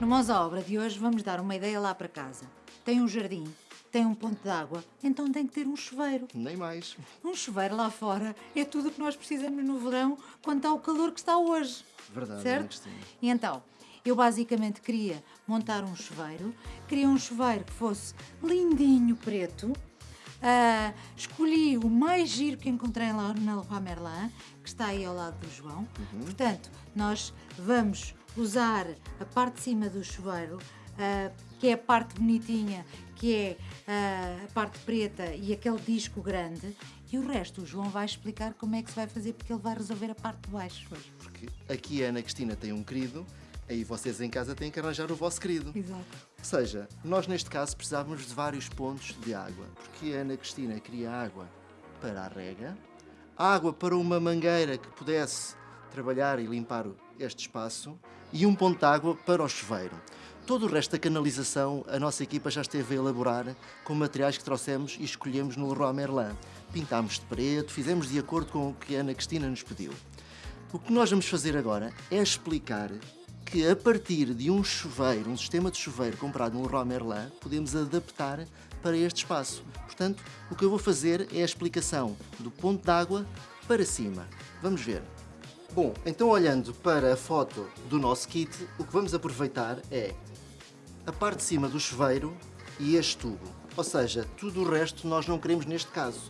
No Mãos à Obra de hoje vamos dar uma ideia lá para casa. Tem um jardim, tem um ponto de água, então tem que ter um chuveiro. Nem mais. Um chuveiro lá fora é tudo o que nós precisamos no verão quando está o calor que está hoje. Verdade, certo? E então, eu basicamente queria montar um chuveiro, queria um chuveiro que fosse lindinho preto. Ah, escolhi o mais giro que encontrei lá na Leroy Merlin, que está aí ao lado do João. Portanto, nós vamos usar a parte de cima do chuveiro, ah, que é a parte bonitinha, que é ah, a parte preta e aquele disco grande. E o resto, o João vai explicar como é que se vai fazer, porque ele vai resolver a parte de baixo. Porque aqui a Ana Cristina tem um querido, aí vocês em casa têm que arranjar o vosso querido. Exato. Ou seja, nós neste caso precisávamos de vários pontos de água, porque a Ana Cristina queria água para a rega, água para uma mangueira que pudesse trabalhar e limpar este espaço e um ponto de água para o chuveiro. Todo o resto da canalização a nossa equipa já esteve a elaborar com materiais que trouxemos e escolhemos no Leroy Merlin. Pintámos de preto, fizemos de acordo com o que a Ana Cristina nos pediu. O que nós vamos fazer agora é explicar que a partir de um chuveiro, um sistema de chuveiro comprado no Leroy Merlin, podemos adaptar para este espaço. Portanto, o que eu vou fazer é a explicação do ponto de água para cima. Vamos ver. Bom, então olhando para a foto do nosso kit, o que vamos aproveitar é a parte de cima do chuveiro e este tubo. Ou seja, tudo o resto nós não queremos neste caso.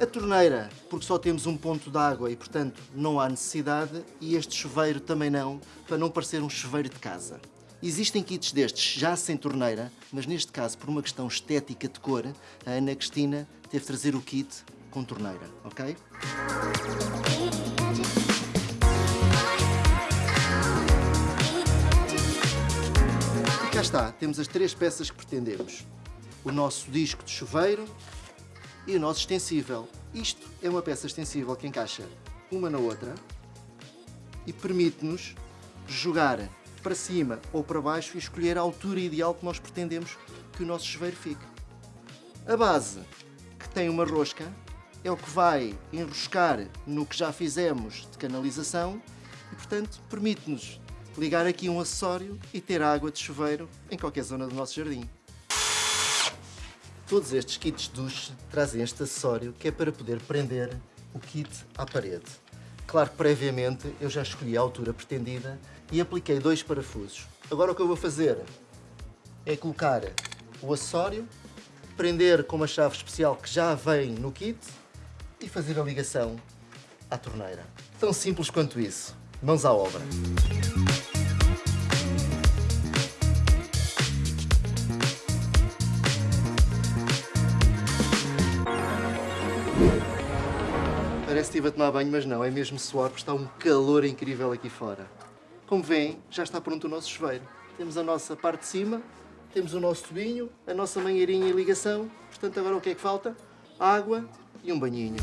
A torneira, porque só temos um ponto de água e, portanto, não há necessidade, e este chuveiro também não, para não parecer um chuveiro de casa. Existem kits destes já sem torneira, mas neste caso, por uma questão estética de cor, a Ana Cristina teve de trazer o kit com torneira, ok? Cá está, temos as três peças que pretendemos. O nosso disco de chuveiro e o nosso extensível. Isto é uma peça extensível que encaixa uma na outra e permite-nos jogar para cima ou para baixo e escolher a altura ideal que nós pretendemos que o nosso chuveiro fique. A base, que tem uma rosca, é o que vai enroscar no que já fizemos de canalização e, portanto, permite-nos ligar aqui um acessório e ter água de chuveiro em qualquer zona do nosso jardim. Todos estes kits duche trazem este acessório que é para poder prender o kit à parede. Claro que previamente eu já escolhi a altura pretendida e apliquei dois parafusos. Agora o que eu vou fazer é colocar o acessório, prender com uma chave especial que já vem no kit e fazer a ligação à torneira. Tão simples quanto isso. Mãos à obra. Parece que estive a tomar banho, mas não, é mesmo suor, porque está um calor incrível aqui fora. Como veem, já está pronto o nosso chuveiro. Temos a nossa parte de cima, temos o nosso tubinho, a nossa manheirinha e ligação. Portanto, agora o que é que falta? Água e um banhinho.